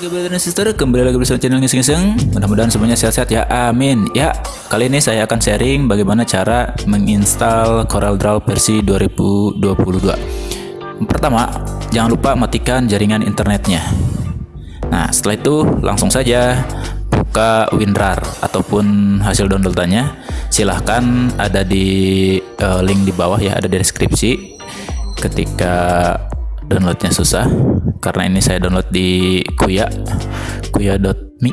Oke brother dan sister, kembali lagi bersama channel ngiseng-ngiseng Mudah-mudahan semuanya sehat-sehat ya, amin. Ya, kali ini saya akan sharing bagaimana cara menginstal CorelDRAW versi 2022 Pertama, jangan lupa matikan jaringan internetnya. Nah, setelah itu langsung saja buka WinRAR ataupun hasil downloadannya. Silahkan ada di uh, link di bawah ya, ada di deskripsi. Ketika downloadnya susah. Karena ini saya download di kuya kuya.me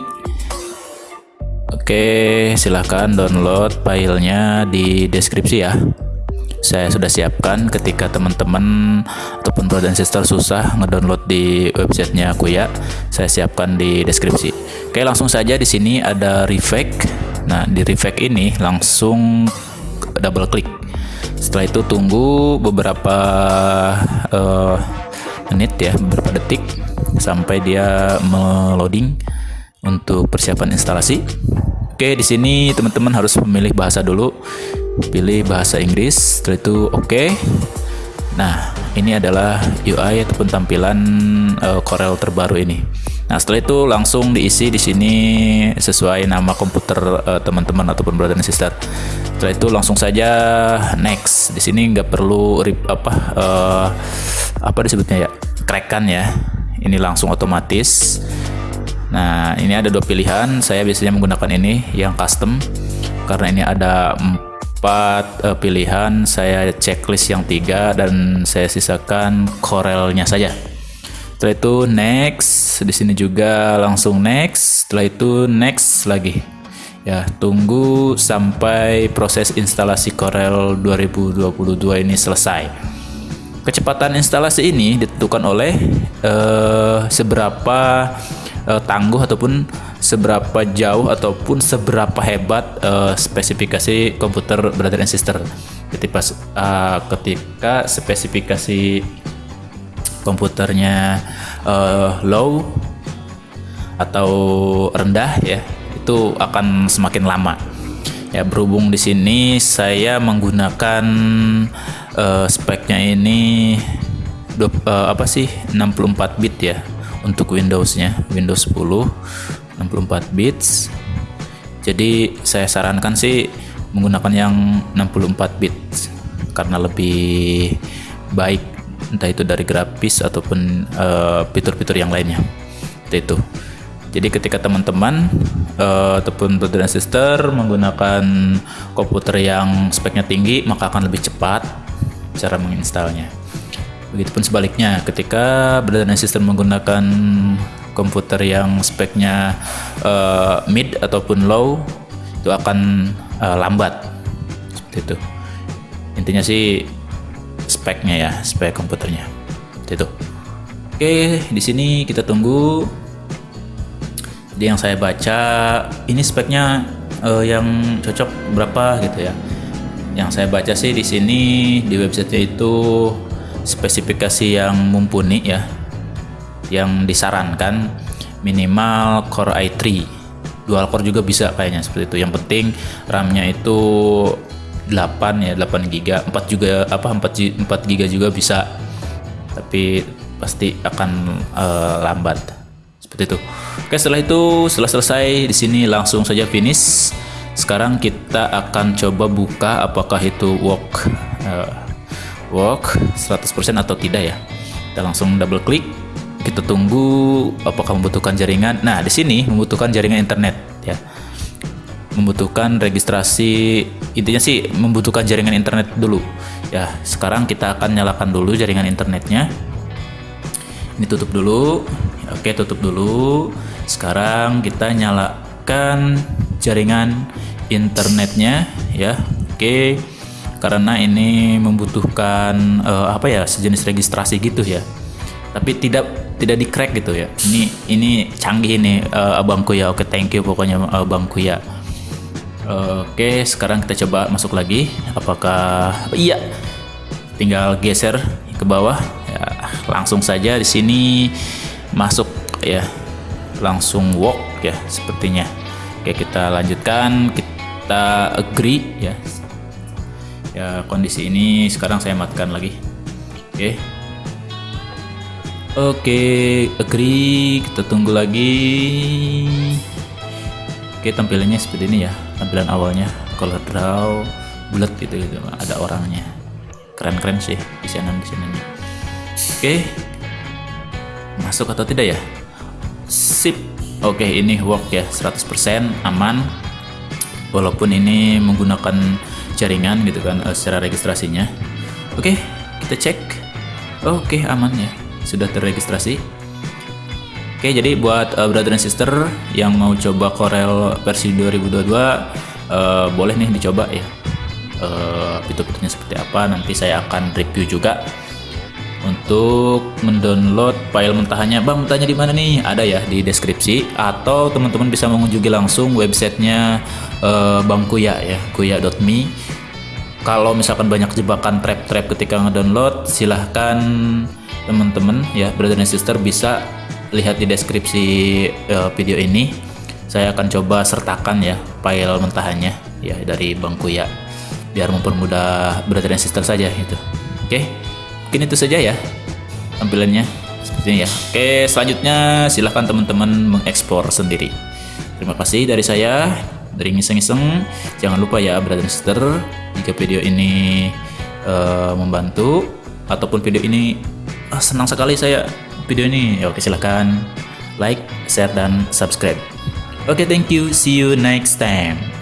oke silahkan download filenya di deskripsi ya. Saya sudah siapkan ketika teman-teman ataupun brother dan sister susah ngedownload di websitenya Kuya saya siapkan di deskripsi. Oke langsung saja di sini ada refake. Nah di refake ini langsung double klik. Setelah itu tunggu beberapa uh, menit ya beberapa detik sampai dia meloading untuk persiapan instalasi. Oke, di sini teman-teman harus memilih bahasa dulu. Pilih bahasa Inggris, setelah itu oke. Nah, ini adalah UI ataupun tampilan uh, Corel terbaru ini. Nah, setelah itu langsung diisi di sini sesuai nama komputer uh, teman-teman ataupun brother dan sister. Setelah itu langsung saja next. Di sini nggak perlu rip, apa uh, apa disebutnya ya? Crackan ya. Ini langsung otomatis. Nah ini ada dua pilihan. Saya biasanya menggunakan ini yang custom. Karena ini ada empat uh, pilihan. Saya checklist yang tiga dan saya sisakan corelnya saja. Setelah itu next. Di sini juga langsung next. Setelah itu next lagi. Ya tunggu sampai proses instalasi Corel 2022 ini selesai Kecepatan instalasi ini ditentukan oleh uh, seberapa uh, tangguh ataupun seberapa jauh ataupun seberapa hebat uh, spesifikasi komputer brother and sister. Ketika uh, ketika spesifikasi komputernya uh, low atau rendah ya, itu akan semakin lama. Ya berhubung di sini saya menggunakan uh, speknya ini uh, apa sih 64 bit ya untuk Windowsnya Windows 10 64 bits. Jadi saya sarankan sih menggunakan yang 64 bit karena lebih baik entah itu dari grafis ataupun eh, fitur-fitur uh, yang lainnya. Itu. Jadi ketika teman-teman uh, ataupun brother dan sister menggunakan komputer yang speknya tinggi maka akan lebih cepat cara menginstalnya. Begitupun sebaliknya, ketika brother dan sister menggunakan komputer yang speknya uh, mid ataupun low, itu akan uh, lambat. Seperti itu. Intinya sih speknya ya, spek komputernya. Seperti itu. Oke, di sini kita tunggu. Jadi yang saya baca ini speknya uh, yang cocok berapa gitu ya yang saya baca sih di sini di website itu spesifikasi yang mumpuni ya yang disarankan minimal Core i3 dual core juga bisa kayaknya seperti itu. Yang penting RAM-nya itu 8 ya 8 GB 4 juga apa 4 4 GB juga bisa. Tapi pasti akan uh, lambat. Seperti itu. Oke setelah itu setelah selesai di sini langsung saja finish sekarang kita akan coba buka apakah itu work uh, work 100% atau tidak ya. Kita langsung double klik. Kita tunggu apakah membutuhkan jaringan. Nah di sini membutuhkan jaringan internet ya. Membutuhkan registrasi intinya sih membutuhkan jaringan internet dulu ya. Sekarang kita akan nyalakan dulu jaringan internetnya. Ini tutup dulu. Oke tutup dulu. Sekarang kita nyalakan jaringan internetnya ya. Oke karena ini membutuhkan uh, apa ya sejenis registrasi gitu ya. Tapi tidak tidak di crack gitu ya. Ini ini canggih ini uh, abangku ya oke thank you pokoknya abangku ya oke sekarang kita coba masuk lagi. Apakah iya. Tinggal geser ke bawah. Ya langsung saja di sini masuk ya. Langsung walk ya sepertinya oke kita lanjutkan kita agree ya ya kondisi ini sekarang saya matikan lagi oke Oke, agree. Kita tunggu lagi. Oke, tampilannya seperti ini ya. Tampilan awalnya color draw bulat gitu gitu. Ada orangnya. Keren-keren sih desainannya. Oke. Masuk atau tidak ya? Sip. Oke, ini work ya. 100% aman. Walaupun ini menggunakan jaringan gitu kan uh, secara registrasinya. Oke, kita cek. Oke, aman ya sudah terregistrasi. Oke, jadi buat uh, brother and sister yang mau coba Corel versi 2022 uh, boleh nih dicoba ya. Uh, fitur-fiturnya seperti apa nanti saya akan review juga untuk mendownload file mentahannya bang mentahnya di mana nih? Ada ya di deskripsi. Atau teman-teman bisa mengunjungi langsung websitenya uh, bang kuya ya kuya.me kalau misalkan banyak jebakan trap-trap ketika ngedownload silahkan teman-teman ya brother dan sister bisa lihat di deskripsi uh, video ini. Saya akan coba sertakan ya file mentahannya ya dari bangku ya biar mempermudah brother dan sister saja gitu. Oke mungkin itu saja ya tampilannya seperti ini ya oke selanjutnya silahkan teman-teman mengeksplor sendiri terima kasih dari saya dari ngiseng-ngiseng jangan lupa ya brother dan sister jika video ini uh, membantu ataupun video ini oh, senang sekali saya video ini. Ya, oke, silahkan like, share, dan subscribe. Oke, thank you. See you next time.